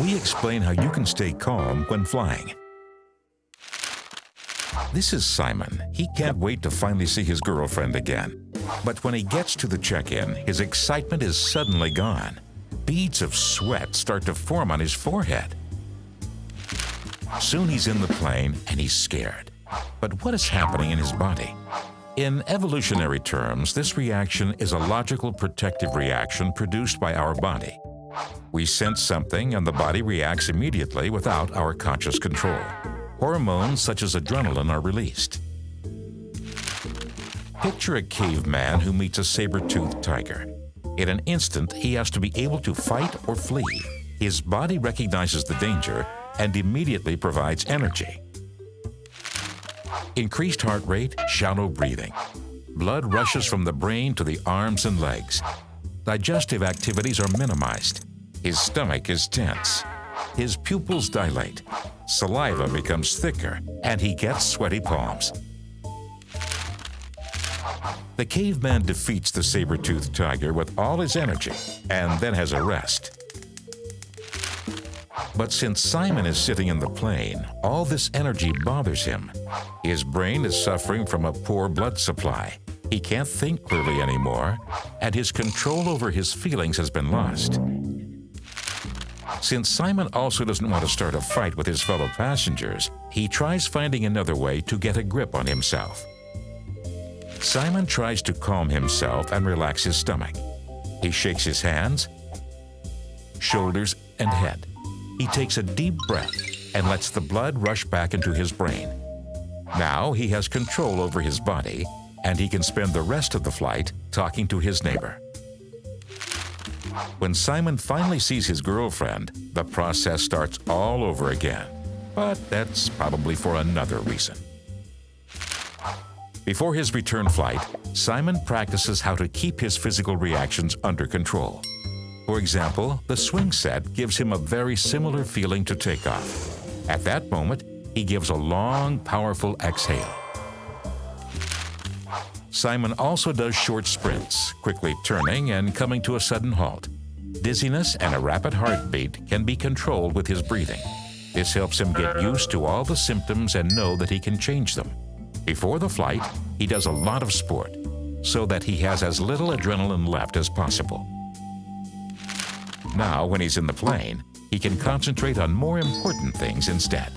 we explain how you can stay calm when flying. This is Simon. He can't wait to finally see his girlfriend again. But when he gets to the check-in, his excitement is suddenly gone. Beads of sweat start to form on his forehead. Soon he's in the plane and he's scared. But what is happening in his body? In evolutionary terms, this reaction is a logical protective reaction produced by our body. We sense something and the body reacts immediately without our conscious control. Hormones such as adrenaline are released. Picture a caveman who meets a saber-toothed tiger. In an instant, he has to be able to fight or flee. His body recognizes the danger and immediately provides energy. Increased heart rate, shallow breathing. Blood rushes from the brain to the arms and legs. Digestive activities are minimized. His stomach is tense. His pupils dilate. Saliva becomes thicker, and he gets sweaty palms. The caveman defeats the saber-toothed tiger with all his energy and then has a rest. But since Simon is sitting in the plane, all this energy bothers him. His brain is suffering from a poor blood supply. He can't think clearly anymore, and his control over his feelings has been lost. Since Simon also doesn't want to start a fight with his fellow passengers, he tries finding another way to get a grip on himself. Simon tries to calm himself and relax his stomach. He shakes his hands, shoulders, and head. He takes a deep breath and lets the blood rush back into his brain. Now he has control over his body and he can spend the rest of the flight talking to his neighbor. When Simon finally sees his girlfriend, the process starts all over again. But that's probably for another reason. Before his return flight, Simon practices how to keep his physical reactions under control. For example, the swing set gives him a very similar feeling to takeoff. At that moment, he gives a long, powerful exhale. Simon also does short sprints, quickly turning and coming to a sudden halt. Dizziness and a rapid heartbeat can be controlled with his breathing. This helps him get used to all the symptoms and know that he can change them. Before the flight, he does a lot of sport so that he has as little adrenaline left as possible. Now, when he's in the plane, he can concentrate on more important things instead.